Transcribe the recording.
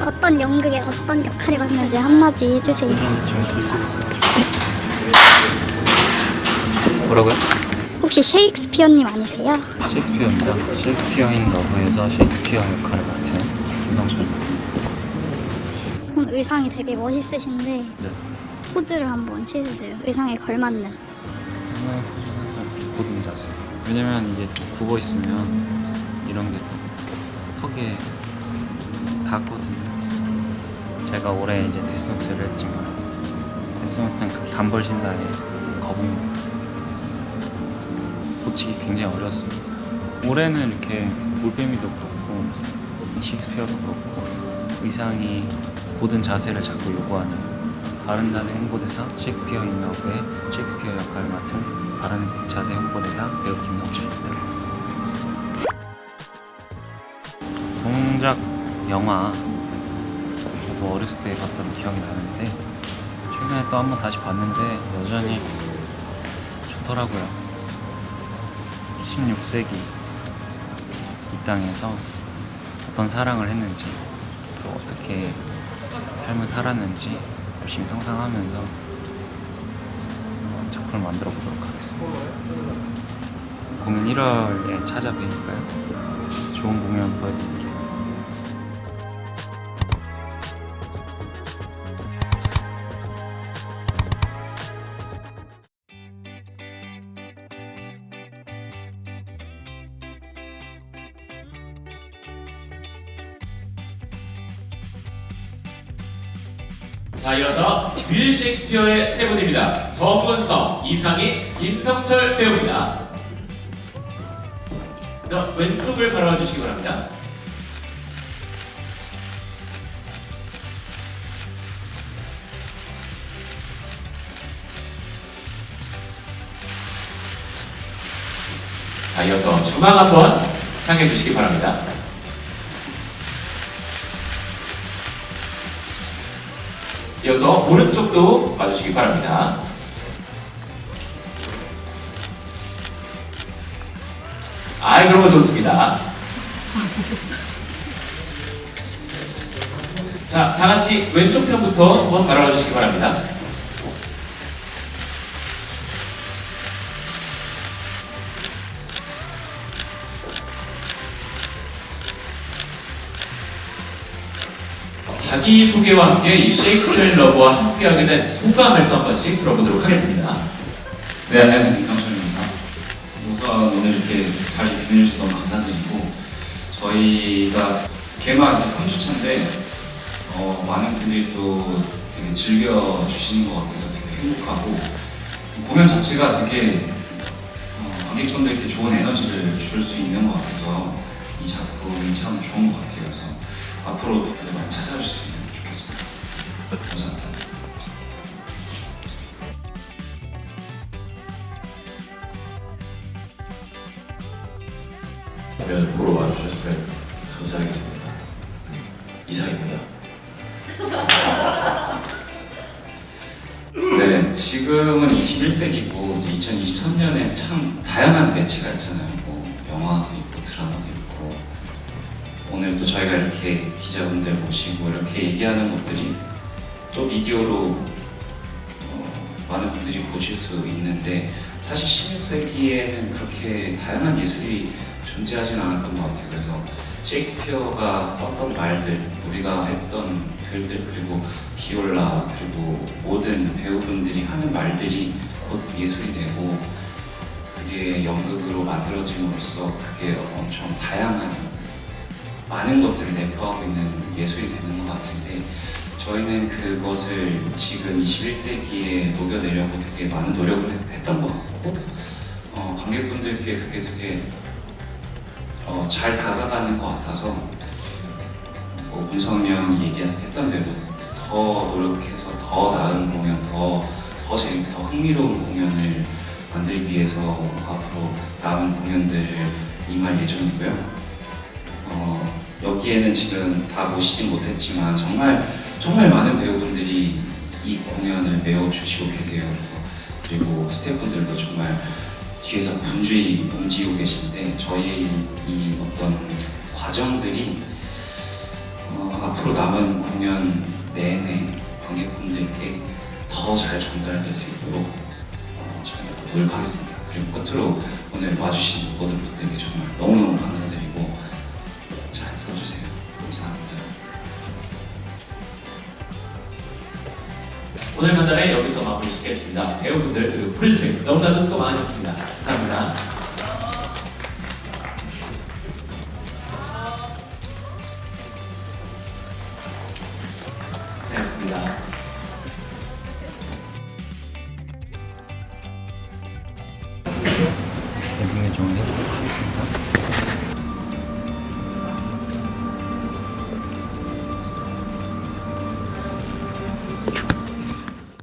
어떤 연극에 어떤 역할을 맡는지 한마디 해주세요. 뭐라고요? 혹시 셰익스피어님 아니세요? 셰익스피어입니다 셰익스피어인 러브에서 셰익스피어 역할을 맡은 김성철입니다 오늘 의상이 되게 멋있으신데 네 포즈를 한번 취해주세요. 의상에 걸맞는. 고든 자세 왜냐면 이게 굽어 있으면 이런 게 또 턱에 닿거든요. 제가 올해 이제 데스노트를 했지만 데스노트는 그 단벌 신사의 거북입니다 고치기 굉장히 어려웠습니다. 올해는 이렇게 올빼미도 그렇고 셰익스피어도 그렇고 의상이 모든 자세를 자꾸 요구하는 바른 자세 홍보대사 셰익스피어 인 러브의 셰익스피어 역할을 맡은 바른 자세 홍보대사 배우 김동철입니다. 동작 영화 저도 어렸을 때 봤던 기억이 나는데 최근에 또 한 번 다시 봤는데 여전히 좋더라고요. 16세기 이 땅에서 어떤 사랑을 했는지 또 어떻게 삶을 살았는지 열심히 상상하면서 어, 작품을 만들어 보도록 하겠습니다. 공연 1월에 찾아뵈니까요. 좋은 공연 보여드릴게요. 자 이어서 윌 셰익스피어의 세 분입니다. 정문성, 이상희, 김성철 배우입니다. 자, 왼쪽을 바라봐 주시기 바랍니다. 자 이어서 중앙 한번 향해 주시기 바랍니다. 이어서 오른쪽도 봐주시기 바랍니다. 아이 거 좋습니다. 자, 다 같이 왼쪽 편부터 한번 바라봐 주시기 바랍니다. 자기 소개와 함께 이 셰익스피어 러브와 함께하게 된 소감을 또 한 번씩 들어보도록 하겠습니다. 네, 안녕하세요. 김경철입니다. 우선 오늘 이렇게 자리 빛내주셔서 너무 감사드리고, 저희가 개막 이제 3주차인데, 어, 많은 분들이 또 되게 즐겨주시는 것 같아서 되게 행복하고, 이 공연 자체가 되게 어, 관객분들께 좋은 에너지를 줄 수 있는 것 같아서 이 작품이 참 좋은 것 같아요. 그래서 앞으로도 많이 찾아주셨으면 좋겠습니다. 감사합니다. 공연을 보러 와주셨으면 감사하겠습니다. 이상입니다. 네, 지금은 21세기고 이제 2023년에 참 다양한 매체가 있잖아요. 뭐 영화도 있고 드라마도 있고 오늘도 저희가 이렇게 기자분들 모시고 이렇게 얘기하는 것들이 또 미디어로 어, 많은 분들이 보실 수 있는데 사실 16세기에는 그렇게 다양한 예술이 존재하진 않았던 것 같아요. 그래서 셰익스피어가 썼던 말들, 우리가 했던 글들, 그리고 비올라, 그리고 모든 배우분들이 하는 말들이 곧 예술이 되고 그게 연극으로 만들어짐으로써 그게 엄청 다양한 많은 것들을 내포하고 있는 예술이 되는 것 같은데 저희는 그것을 지금 21세기에 녹여내려고 되게 많은 노력을 했던 것 같고 어, 관객분들께 그게 되게 어, 잘 다가가는 것 같아서 뭐 문성이 형이 얘기했던 대로 더 노력해서 더 나은 공연, 더, 더 재밌고 더 흥미로운 공연을 만들기 위해서 앞으로 남은 공연들을 임할 예정이고요. 어, 여기에는 지금 다 모시진 못했지만 정말 정말 많은 배우분들이 이 공연을 메워주시고 계세요. 그리고 스태프분들도 정말 뒤에서 분주히 움직이고 계신데 저희의 이 어떤 과정들이 어, 앞으로 남은 공연 내내 관객분들께 더 잘 전달될 수 있도록 어, 저희가 더 노력하겠습니다. 그리고 끝으로 오늘 와주신 모든 분들께 정말 너무너무 감사드리고 오늘 간담회 여기서 마무리 짓겠습니다. 배우분들 그리고 프로듀서님 너무나도 수고 많으셨습니다. 감사합니다. 고생했습니다. 엔딩 요정을 해보도록 하겠습니다.